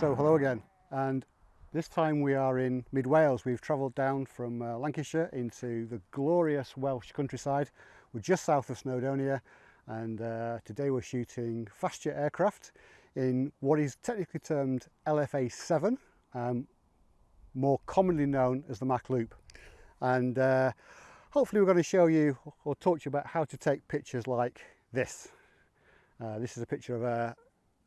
go again and this time we are in mid Wales. We've travelled down from uh, Lancashire into the glorious Welsh countryside. We're just south of Snowdonia and uh, today we're shooting fast jet aircraft in what is technically termed LFA 7, um, more commonly known as the Mach Loop. And uh, hopefully we're going to show you or talk to you about how to take pictures like this. Uh, this is a picture of a,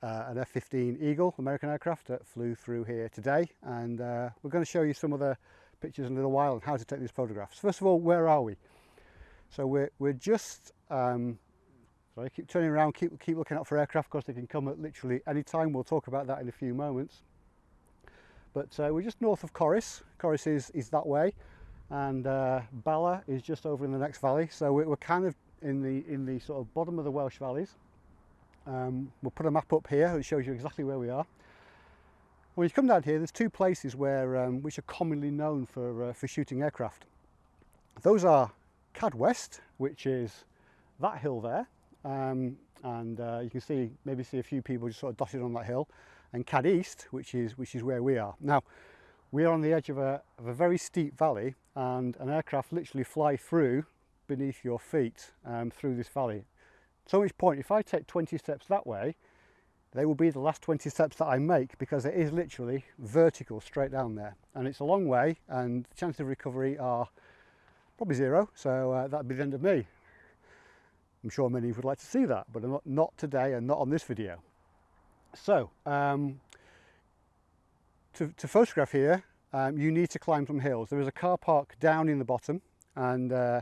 uh, an F-15 Eagle American aircraft that flew through here today and uh, we're going to show you some of the pictures in a little while and how to take these photographs. First of all, where are we? So we're, we're just, um, sorry, keep turning around, keep, keep looking out for aircraft because they can come at literally any time. We'll talk about that in a few moments. But uh, we're just north of Corris. Corris is, is that way and uh, Bala is just over in the next valley. So we're, we're kind of in the, in the sort of bottom of the Welsh valleys. Um, we'll put a map up here which shows you exactly where we are. When you come down here, there's two places where um, which are commonly known for, uh, for shooting aircraft. Those are CAD West, which is that hill there, um, and uh, you can see maybe see a few people just sort of dotted on that hill, and CAD East, which is which is where we are now. We are on the edge of a, of a very steep valley, and an aircraft literally fly through beneath your feet um, through this valley so much point, if I take 20 steps that way, they will be the last 20 steps that I make because it is literally vertical straight down there. And it's a long way and the chances of recovery are probably zero. So uh, that'd be the end of me. I'm sure many would like to see that, but not, not today and not on this video. So, um, to, to, photograph here, um, you need to climb some hills. There is a car park down in the bottom and uh,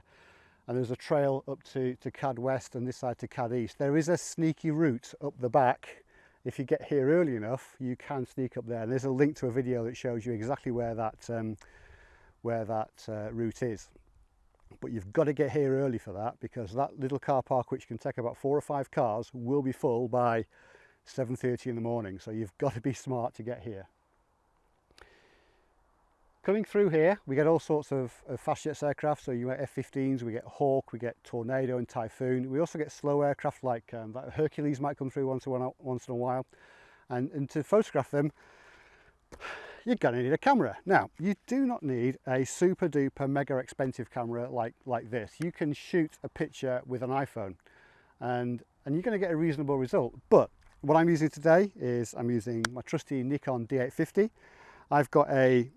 and there's a trail up to, to Cad West and this side to Cad East. There is a sneaky route up the back. If you get here early enough, you can sneak up there. And there's a link to a video that shows you exactly where that, um, where that uh, route is. But you've got to get here early for that because that little car park, which can take about four or five cars, will be full by 7.30 in the morning. So you've got to be smart to get here. Coming through here, we get all sorts of, of fast jets aircraft. So you get F-15s, we get Hawk, we get Tornado and Typhoon. We also get slow aircraft like um, Hercules might come through once in a, once in a while. And, and to photograph them, you're going to need a camera. Now, you do not need a super duper mega expensive camera like, like this. You can shoot a picture with an iPhone and, and you're going to get a reasonable result. But what I'm using today is I'm using my trusty Nikon D850. I've got a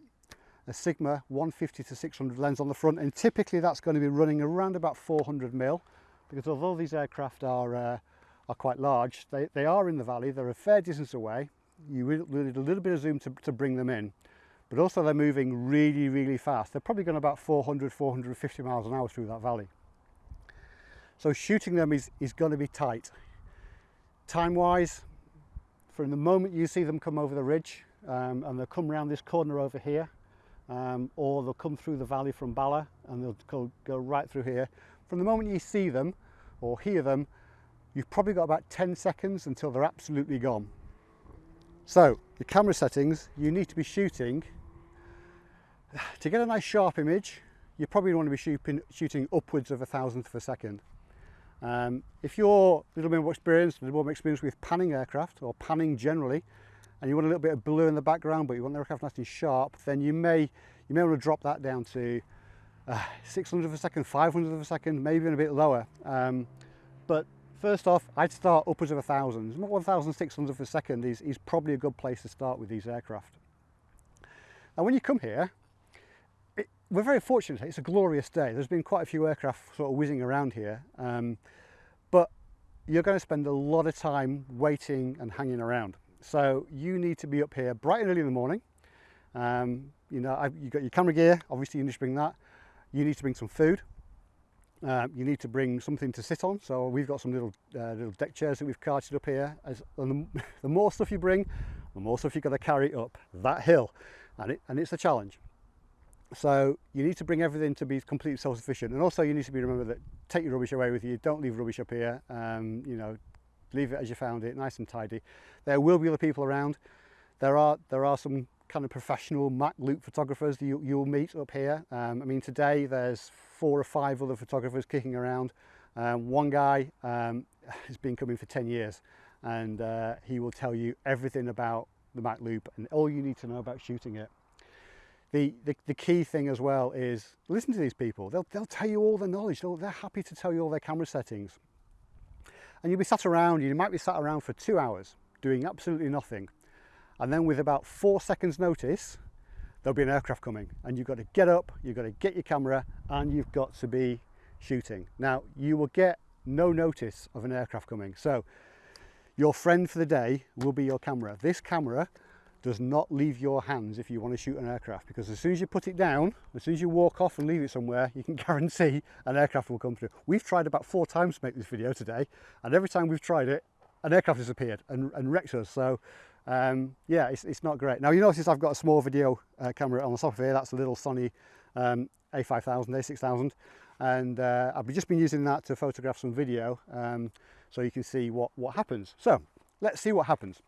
a Sigma 150 to 600 lens on the front and typically that's going to be running around about 400 mil because although these aircraft are uh, are quite large they, they are in the valley they're a fair distance away you need a little bit of zoom to, to bring them in. But also they're moving really really fast. They're probably going about 400 450 miles an hour through that valley. So shooting them is is going to be tight. Time wise from the moment you see them come over the ridge um, and they'll come around this corner over here um, or they'll come through the valley from Bala and they'll go, go right through here. From the moment you see them or hear them, you've probably got about 10 seconds until they're absolutely gone. So your camera settings, you need to be shooting. To get a nice sharp image, you probably want to be shooting, shooting upwards of a thousandth of a second. Um, if you're a little bit more experienced, a little more experienced with panning aircraft or panning generally, and you want a little bit of blue in the background but you want the aircraft nice and sharp then you may you may want to drop that down to uh, 600 of a second 500 of a second maybe even a bit lower. Um, but first off I'd start upwards of a thousand. 1600 of a second is, is probably a good place to start with these aircraft. And when you come here it, we're very fortunate. It's a glorious day. There's been quite a few aircraft sort of whizzing around here um, but you're going to spend a lot of time waiting and hanging around so you need to be up here bright and early in the morning. Um, you know, I've, you've got your camera gear, obviously you need to bring that. You need to bring some food. Uh, you need to bring something to sit on. So we've got some little uh, little deck chairs that we've carted up here. As, the, the, more stuff you bring, the more stuff you've got to carry up that hill. And, it, and it's a challenge. So you need to bring everything to be completely self-sufficient. And also you need to be remember that take your rubbish away with you. Don't leave rubbish up here. Um, you know, leave it as you found it, nice and tidy. There will be other people around. There are, there are some kind of professional Mach Loop photographers that you, you'll meet up here. Um, I mean, today there's four or five other photographers kicking around. Um, one guy um, has been coming for 10 years and uh, he will tell you everything about the Mach Loop and all you need to know about shooting it. The, the, the, key thing as well is listen to these people. They'll, they'll tell you all the knowledge. They'll, they're happy to tell you all their camera settings. And you'll be sat around, you might be sat around for two hours doing absolutely nothing. And then with about four seconds notice, there'll be an aircraft coming and you've got to get up, you've got to get your camera and you've got to be shooting. Now you will get no notice of an aircraft coming. So your friend for the day will be your camera. This camera does not leave your hands if you want to shoot an aircraft because as soon as you put it down, as soon as you walk off and leave it somewhere, you can guarantee an aircraft will come through. We've tried about four times to make this video today and every time we've tried it, an aircraft has appeared and, and wrecked us. So um, yeah, it's, it's, not great. Now you notice I've got a small video uh, camera on the top of here. That's a little Sony um, A5000, A6000. And uh, I've just been using that to photograph some video um, so you can see what, what happens. So let's see what happens.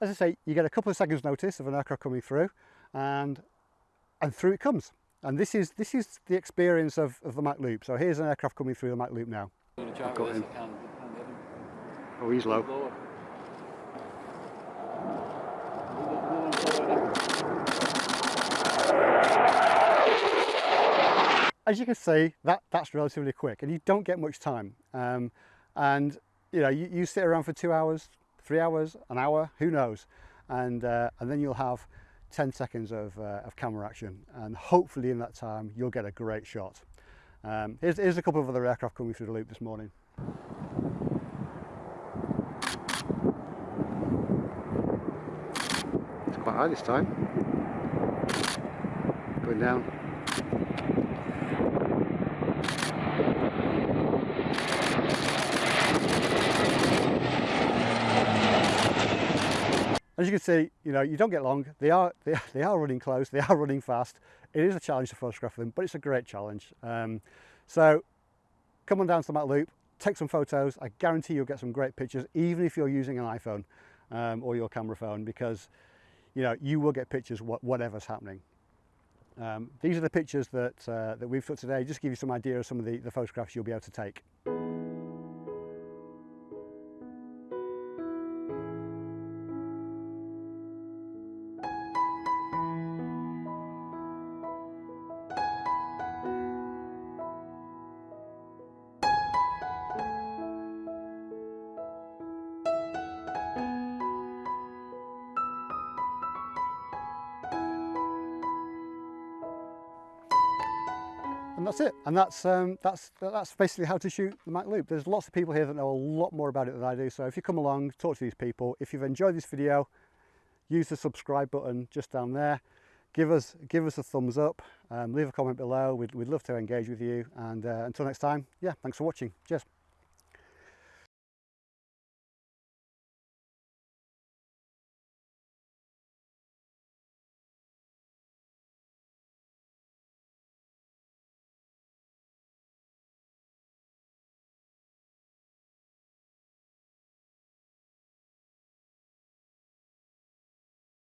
As I say, you get a couple of seconds notice of an aircraft coming through and, and through it comes. And this is, this is the experience of, of the Mach Loop. So here's an aircraft coming through the Mach Loop now. Oh, he's low. as you can see, that, that's relatively quick and you don't get much time. Um, and you know, you, you, sit around for two hours, three hours, an hour, who knows? And, uh, and then you'll have 10 seconds of, uh, of camera action and hopefully in that time you'll get a great shot. Um, here's, here's a couple of other aircraft coming through the loop this morning. It's quite high this time. Going down. As you can see, you know, you don't get long. They are, they, they are running close. They are running fast. It is a challenge to photograph them, but it's a great challenge. Um, so come on down to the Mach Loop, take some photos. I guarantee you'll get some great pictures, even if you're using an iPhone um, or your camera phone, because you know you will get pictures whatever's happening. Um, these are the pictures that, uh, that we've took today, just to give you some idea of some of the, the photographs you'll be able to take. And that's it. And that's um, that's that's basically how to shoot the Mach Loop. There's lots of people here that know a lot more about it than I do. So if you come along talk to these people. If you've enjoyed this video use the subscribe button just down there. Give us give us a thumbs up. Um, leave a comment below. We'd, we'd love to engage with you. And uh, until next time yeah thanks for watching. Cheers